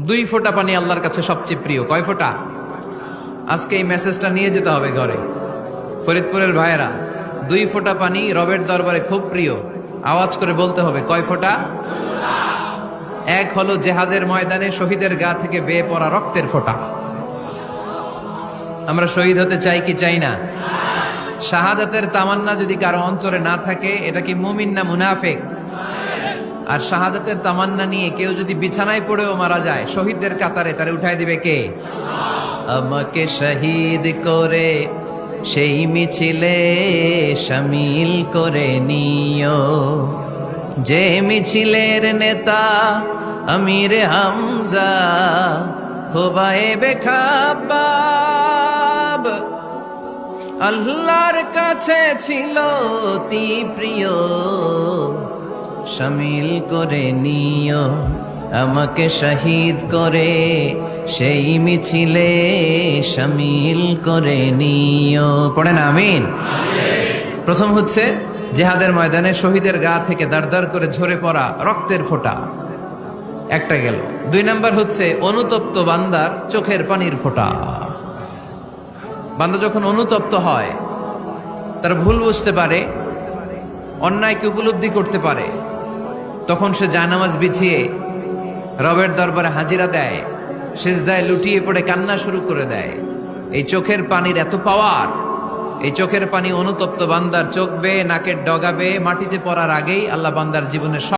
দুই ফোঁটা পানি আল্লাহর কাছে সবচেয়ে প্রিয়। কয় ফোঁটা? আজকে এই মেসেজটা নিয়ে যেতে হবে ঘরে। ফরিদপুরের ভাইয়েরা, দুই ফোঁটা পানি রবের দরবারে খুব প্রিয়। আওয়াজ করে বলতে হবে, কয় ফোঁটা? এক হলো জেহাদের ময়দানে শহীদের গা থেকে বেয়ে পড়া রক্তের ফোঁটা। আমরা শহীদ হতে চাই কি চাই না? শাহাদাতের তামান্না যদি কারও অন্তরে না থাকে, এটা কি মুমিন না মুনাফেক? আর শাহাদাতের তামান্না নিয়ে কেউ যদি বিছানায় পড়েও মারা যায়, শহীদদের কাতারে তারে উঠাই দিবে কে? আমাকে শহীদ করে, সেই মিছিলে শামিল করে নিও। যে মিছিলের নেতা আমির হামজা হোবায়ে বেখাবাব। আল্লাহর কাছে ছিল অতি প্রিয়। শামিল করে নিও, আমাকে শহীদ করে। সেই মিছিলে শামিল করে নিও। পড়েন আমিন। প্রথম হচ্ছে জেহাদের ময়দানে শহীদের গা থেকে দাঁড় করে ঝরে পড়া রক্তের ফোঁটা। একটা গেল। দুই নাম্বার হচ্ছে অনুতপ্ত বান্দার চোখের পানির ফোঁটা। বান্দা যখন অনুতপ্ত হয়, তার ভুল বুঝতে পারে অন্যায়কে উপলব্ধি করতে পারে তখন সে জানামাজ বিছিয়ে রবের দরবারে হাজিরা দেয়, সেজদায় লুটিয়ে পড়ে কান্না শুরু করে দেয়। এই চোখের পানির এত পাওয়ার, এই চোখের পানি অনুতপ্ত বান্দার চোখ বেয়ে, নাকের ডগাবে মাটিতে পড়ার আগেই আল্লাহ বান্দার জীবনের সব